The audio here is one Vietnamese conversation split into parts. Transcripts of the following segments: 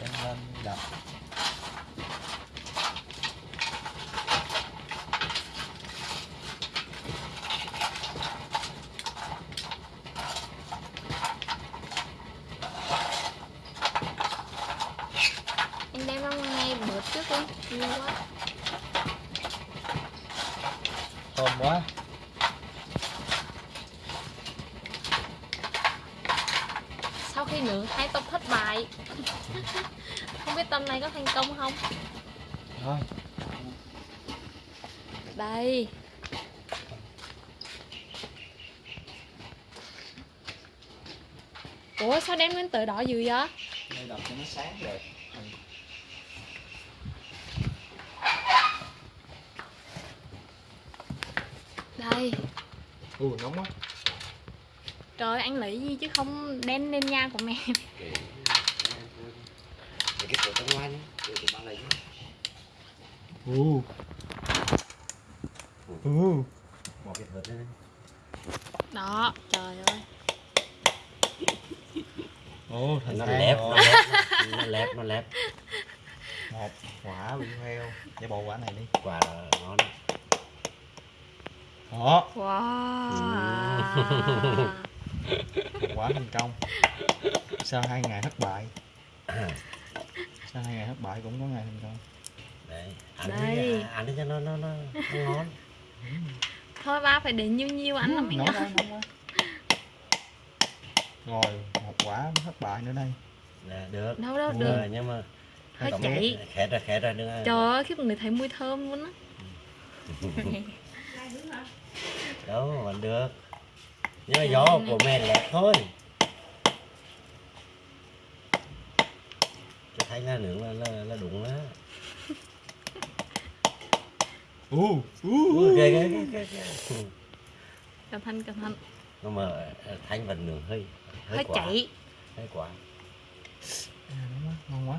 Đem lên đập anh đem ra ngay bớt trước đi nhiều quá thơm quá sau khi nướng hai tôm thất bại không biết tôm này có thành công không thôi đây ủa sao đem lên tới đó dữ vậy? Đây đập cho nó sáng đẹp. Đây u nóng quá. Trời anh lấy gì chứ không đen lên nha của mẹ. Để cái trong ngoài nhé, để tụi bạn lấy nhé. U Bỏ cái thớt lên. đó trời ơi ồ thành Nó rồi. nó lép, nó lép, nó lép. một quả bị heo để bộ quả này đi Quả là ngon. đó wow quả thành công sau hai ngày thất bại sau hai ngày thất bại cũng có ngày thành công Đấy, ăn Đây. đi, ăn đi cho nó, nó, nó, nó ngon. Thôi ba phải để nhiêu nhiêu anh nóng quá rồi một quả thất bại nữa đây Dạ, được. đâu đâu được mà- Nhưng mà Hơi chạy. khét ra, khét ra, ăn. trời ơi khiếp người thấy mùi thơm luôn á Đâu, vẫn được. Nhưng mà gió của mẹ lép thôi. Cho thấy là nướng là, là, là đúng đó. U Ui, ghê, ghê, ghê, ghê, ghê. cẩn thận cẩn thận Nhưng mà ờ, thanh vẫn nướng hơi, hơi hơi quả. chảy Hơi quả. À, nóng quá ngon quá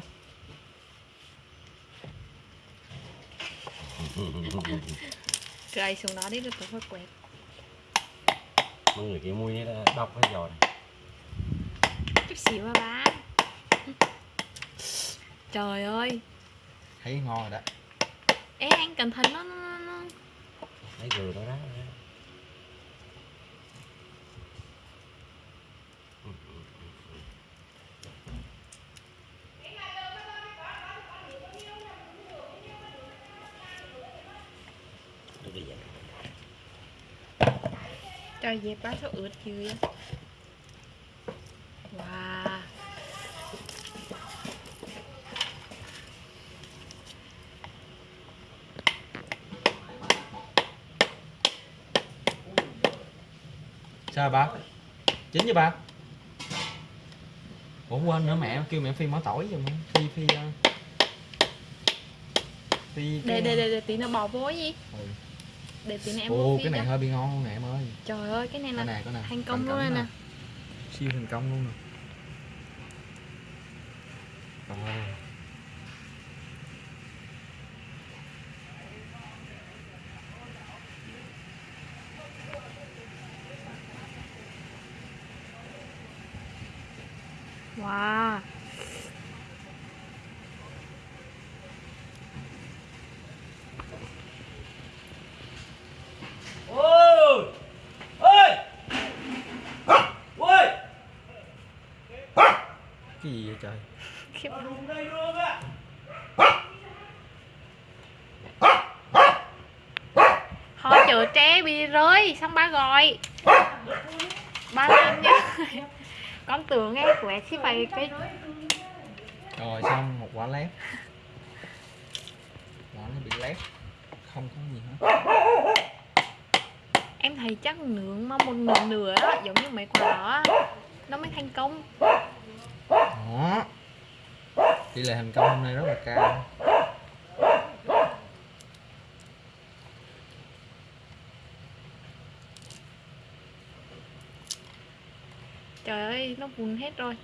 rơi xuống đó đi rồi tôi phải quẹt mọi người cái mùi là đọc hay giò này chút xíu à ba trời ơi thấy ngon rồi đó ê anh cẩn thận nó, nó, nó thấy vừa đó đó. Trời dẹp bá sao ướt dữ sao ba chín chưa ba ủa quên nữa mẹ kêu mẹ phi mỡ tỏi giùm phi phi ờ, phi để để để, để tí nó bỏ vô gì Ừ. để tí nữa em ồ cái này cho. hơi bị ngon luôn nè em ơi. Trời ơi cái này cái là này cái này. thành công Cẩn luôn cẩn nè nè. siêu thành công luôn nè wow. Ôi! Ôi! Ôi! cái gì vậy trời? Khiếp. Họ chở tre bị rơi xong ba gọi. Ba làm nhá con tưởng nghe quẹt chứ phải cái rồi xong một quả lép. Quả nó bị lép. Không có gì hết. Em thấy chắc nướng mà một nửa nửa á giống như mấy quả đó nó mới thành công. Đó. Tỷ lệ thành công hôm nay rất là cao trời ơi nó vùn hết rồi.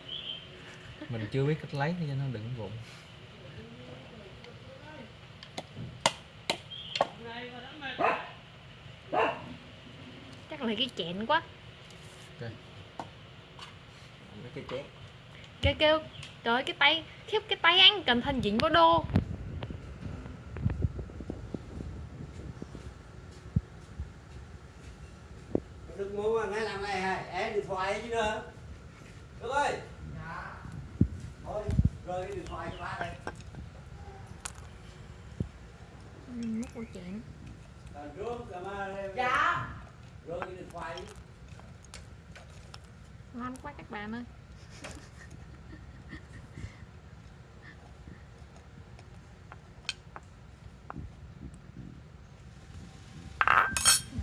Mình chưa biết cách lấy cho nó đừng vụn chắc lấy cái chén quá. Mấy cái chén. Kêu kêu trời ơi, cái tay khiếp cái tay anh cẩn thận dính vào đồ Đừng mua mà ngay làm này hả? Em điện thoại ấy chứ nữa. Đức ơi. Dạ. Thôi, rơi cái điện thoại cho ba đây. Ừ, mất câu chuyện Còn rước cả mà. Dạ. Ngon quá các bạn ơi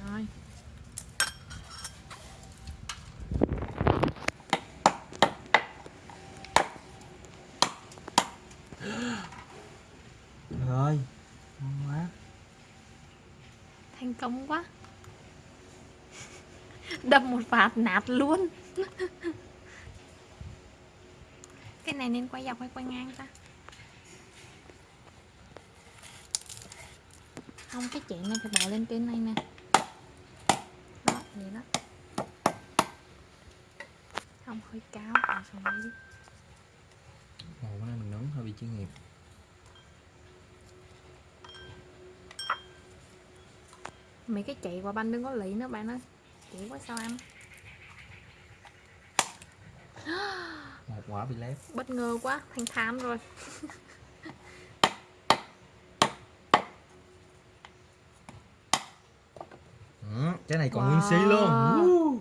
rồi rồi ngon quá thành công quá. Đâm một phát nát luôn. Cái này nên quay dọc hay quay ngang ta? Không cái chén này phải bỏ lên trên này nè. Đó vậy đó. Không hơi cao đây đi. Cái này mình nướng hơi bị chuyên nghiệp mấy cái chạy qua banh đừng có lý nữa bạn ơi chỉ quá sao ăn? Một quả bị lép. Bất ngờ quá thành tham rồi. Ừ, cái này còn nguyên xí luôn. Wow. Woo.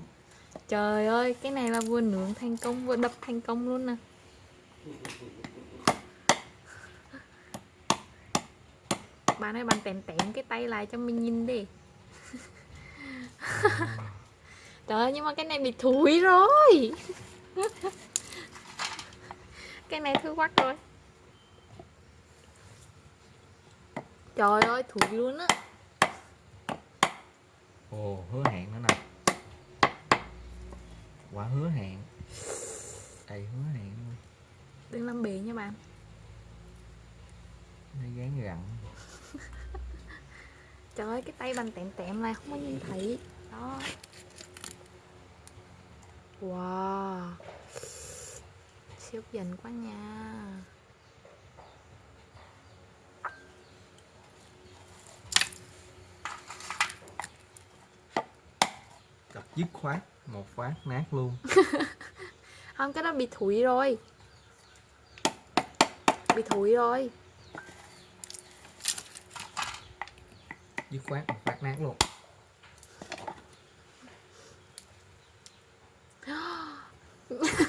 trời ơi cái này là vừa nướng thành công vừa đập thành công luôn nè. Bạn ơi bạn tèm tèm cái tay lại cho mình nhìn đi trời ơi nhưng mà cái này bị thúi rồi. Cái này thúi quắc rồi trời ơi thúi luôn á. Ồ hứa hẹn nữa nè. Quả hứa hẹn. Đầy hứa hẹn luôn. Đừng làm bì nha bạn. Nó gán gặn. Trời ơi cái tay bằng tẹm tẹm này không có nhìn thấy đó wow. Siêu dẫn quá nha. Đập dứt khoát một phát nát luôn. Không cái đó bị thủi rồi. Bị thủi rồi. Dứt khoát một phát nát luôn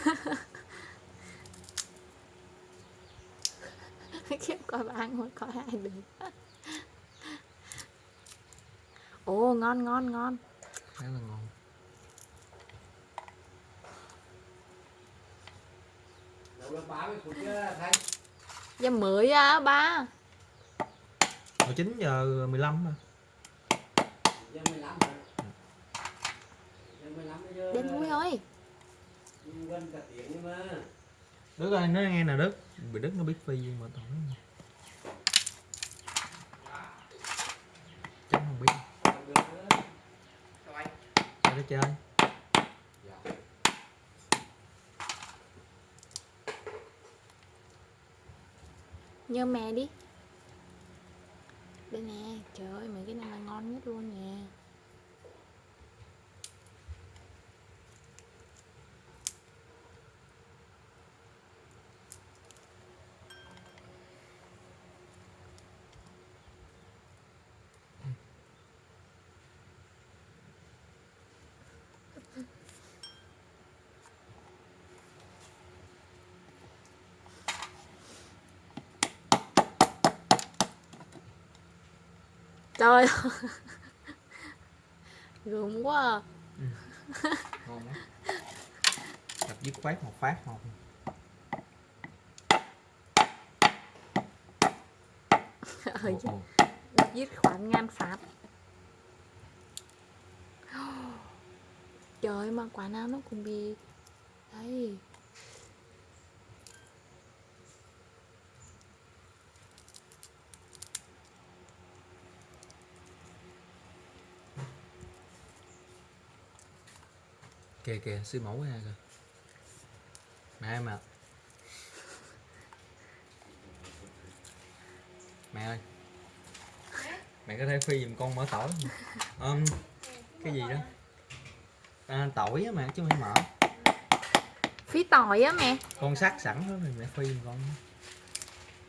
khiếp coi bạn ngồi coi ai được ồ ngon ngon ngon. Khá là ngon. Giờ mới á ba. Hồi 9 giờ 15 mà. Giờ 15 rồi. Giờ 15 bây giờ. đến mũi ơi Gần cả tiếng nhưng mà. Đức ơi nó nghe nè Đức. Bị Đức nó biết phi gì mà tổng Chắc không biết. Không được. Cho nó chơi. Nhớ mẹ đi. Đây nè. Trời ơi mấy cái này là ngon nhất luôn nè. Trời ơi. Gớm quá à. Ngon lắm Đập dứt khoát một phát một ờ Ồ, ồ. giết khoản ngàn phát. Trời ơi, mà quả nào nó cũng bị đấy kìa kìa siêu mẫu ra kìa. Mẹ em à mẹ ơi. Mẹ có thể phi giùm con mở tỏi. Um, cái gì đó? À, tỏi á mẹ chứ không mở phí tỏi á mẹ. Con sắc sẵn đó mẹ phi giùm con.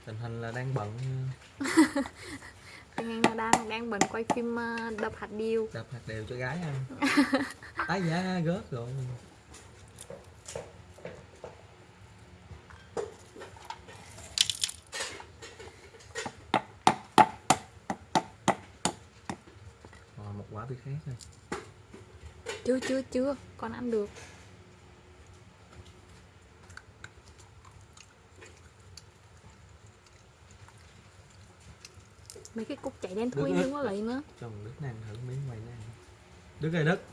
Tình hình là đang bận. Tình Anh là đang đang bận quay phim ờ, đập hạt điều. Đập hạt đều cho gái ăn tái giá gớt rồi rồi một quả bị khác rồi chưa chưa chưa. Con ăn được mấy cái cục chảy đen thui đừng có lấy nữa. Cho một đứa ăn thử miếng mày ăn đức ơi đức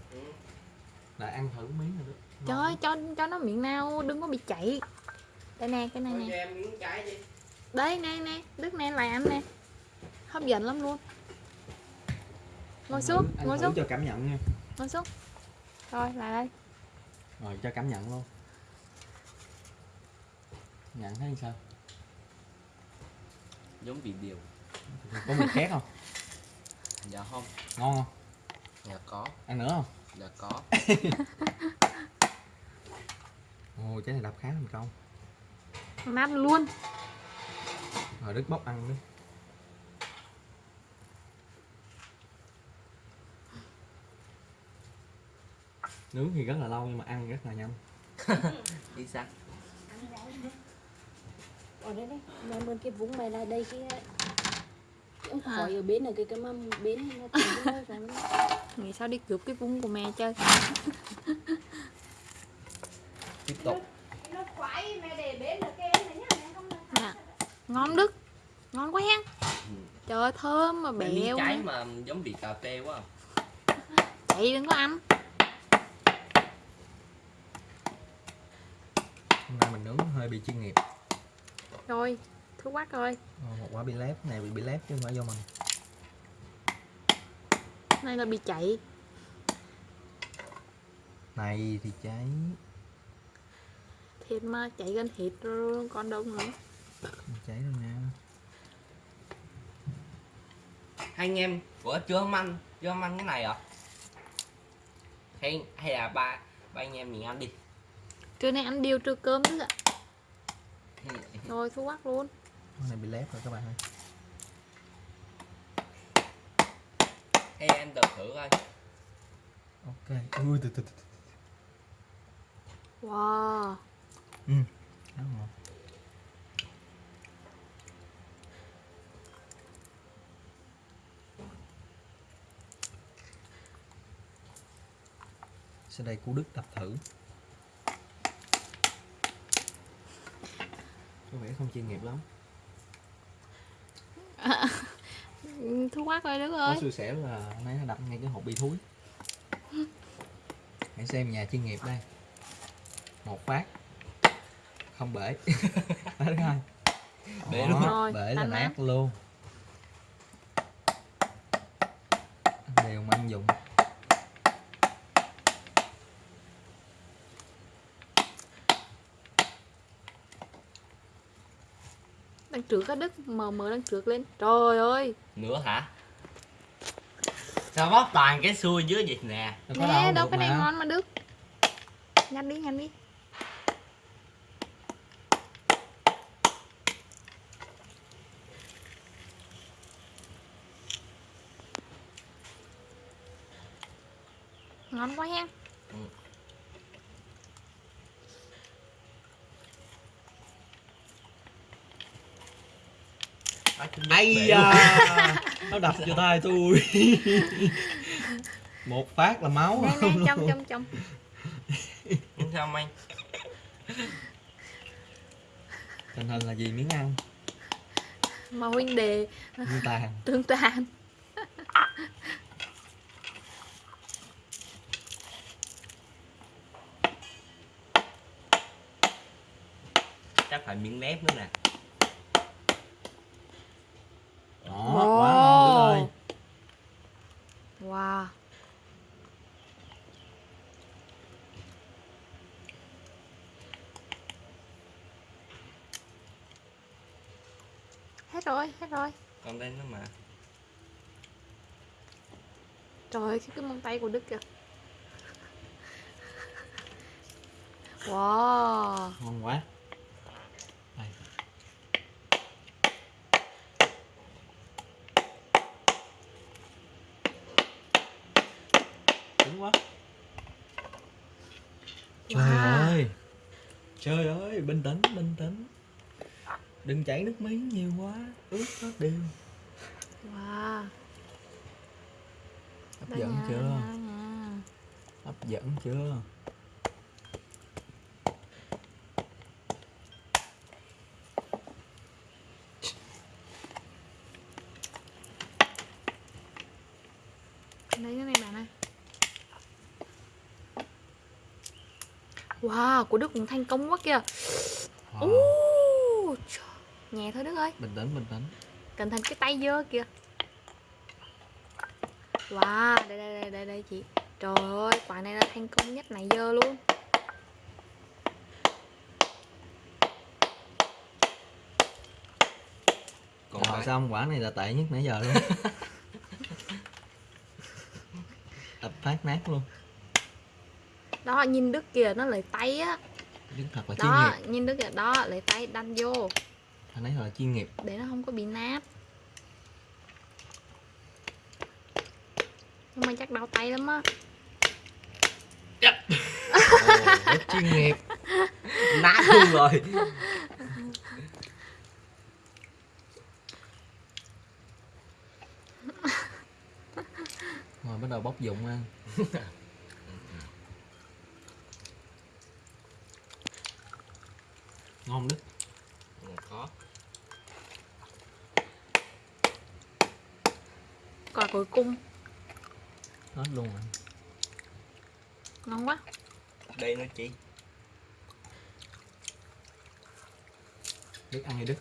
lại ăn thử miếng rồi đức trời ơi, cho cho nó miệng nào đừng có bị chảy đây nè cái này nè. đây nè nè. Đức nè lại ăn nè. Hấp dẫn lắm luôn. Ngồi xuống ngồi xuống. cho cảm nhận nha. Ngồi xuống. Rồi lại đây. Rồi cho cảm nhận luôn. Nhận thấy sao? Giống vị điều có mùi khác không? Dạ không. Ngon không? Dạ có. Ăn nữa không? Dạ có. Ồ trái này đập khá thành công. Nát luôn. Rồi đức bóc ăn đi. Nướng thì rất là lâu nhưng mà ăn rất là nhanh. Chính xác ở đây đây mẹ bên cái vũng mày lại đây cái cái ông À. khỏi ở bên ở cái cái mâm bên nó nghĩ sao đi cướp cái vung của mẹ chơi. Tiếp tục. Nó khoái mẹ để bên ở cái này nhá mẹ không nè ngon đức. Ngon quá hen. Trời ơi thơm mà Cái miếng trái mà giống vị cà phê quá à. chạy đừng có ăn. Hôm nay mình nướng hơi bị chuyên nghiệp. Rồi thuốc quát rồi Ờ, một quả bị lép. Này bị bị lép chứ không phải do mình này là bị chạy. Này thì cháy thịt mà chạy gần thịt rồi còn đâu nữa. Cháy rồi nha hai anh em của chưa không ăn chưa không ăn cái này à? Hay hay là ba ba anh em mình ăn đi. Trưa nay ăn điều trưa cơm nữa ạ rồi thuốc quát luôn cái này bị lép rồi các bạn ơi. Hay em đập thử coi. Ok. Ui từ từ từ wow. Ừ. Khá ngon sau đây cú đức đập thử. Có vẻ không chuyên nghiệp lắm Ừ, thuốc quát rồi đức có ơi xui xẻo là nãy nó đập ngay cái hộp bị thúi. Hãy xem nhà chuyên nghiệp đây. Một phát. Không bể. Thứ hai Bể luôn. Rồi, bể là nát luôn. Đều mà ăn dụng đằng trước á đức mờ mờ đằng trước lên. Trời ơi! Nữa hả? Sao bóc toàn cái xui dưới vậy nè? Đâu nè đâu, cái này ngon mà đức. Nhanh đi nhanh đi. Ngon quá hen Ây da Nó đập vô tay tôi. Một phát là máu. Nè nè trong trong trong sao anh. Tình hình là gì miếng ăn? Mà huynh đề. Miếng tàn. Tương tàn. Chắc phải miếng nếp nữa nè Đó, quá ngon Đức ơi wow hết rồi hết rồi. Còn đây nữa mà. Trời ơi, cái, móng tay của Đức kìa. Wow. Ngon quá. Đây. cứng quá. Trời Wow. ơi. Trời ơi bình tĩnh bình tĩnh đừng chảy nước miếng nhiều quá ướt hết đều. Wow. Hấp Đó dẫn chưa? hấp dẫn chưa? Lấy cái này bạn ơi. Wow, của Đức cũng thành công quá kìa. Wow. Trời. Nhẹ thôi Đức ơi. Bình tĩnh bình tĩnh. Cẩn thận cái tay dơ kìa. Wow, đây đây đây đây, đây chị. Trời ơi, quả này là thành công nhất nãy giờ luôn. Còn Rồi. phải xong quả này là tệ nhất nãy giờ luôn. Tập phát nát luôn. Đó, nhìn Đức kìa, nó lấy tay á. Đức thật là chuyên Đó, nghiệp. nhìn Đức kìa, đó, lấy tay đâm vô Anh ấy là chuyên nghiệp. Để nó không có bị nát Nhưng mà chắc đau tay lắm á. Rất chuyên nghiệp. Nát luôn rồi. Rồi bắt đầu bóc dụng ăn Ngon Đức Còn khó Quả cuối cùng, Hết luôn rồi. Ngon quá. Đây nữa chị. Đức ăn thì Đức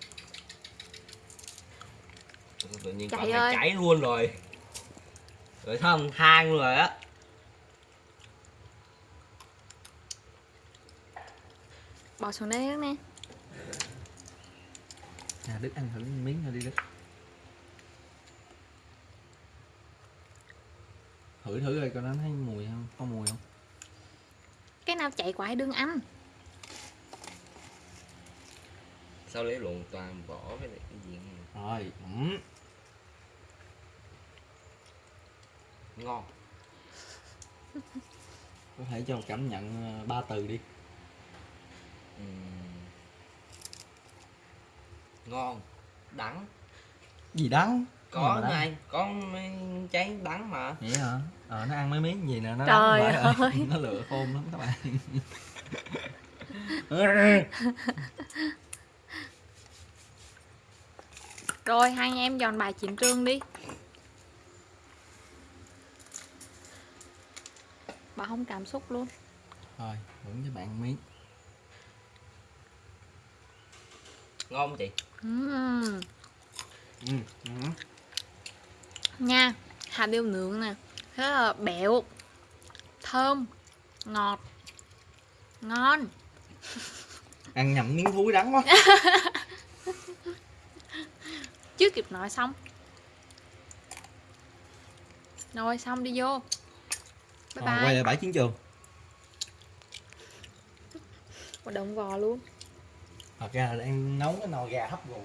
tự nhiên Chạy còn này ơi. chảy luôn rồi. Rồi không than luôn rồi á? Bỏ xuống đây Đức nè À Đức ăn thử miếng thôi đi Đức Thử thử rồi coi nó thấy mùi không? Có mùi không? Cái nào chạy quả đừng ăn sao lấy luồn toàn vỏ với lại cái gì này. Rồi ừm. ngon Có thể cho cảm nhận ờ, ba từ đi Ừm. ngon đắng Gì đắng có mà đắng? này có mấy trái đắng mà Vậy hả? Ờ nó ăn mấy miếng gì nè nó Trời đắng ơi. Nó lựa khôn lắm các bạn Rồi hai anh em dọn bài chiến trường đi Bà không cảm xúc luôn Rồi thưởng cho bạn miếng ngon không chị ừ. ừ. Nha. Hạt điều nướng nè. Rất là béo Thơm Ngọt Ngon. Ăn nhầm miếng thúi đắng quá. Chưa kịp nói xong. Rồi xong đi vô. Bye Rồi, bye. quay lại bãi chiến trường. Một đồng vò luôn. Thật ra là đang nấu cái nồi gà hấp rượu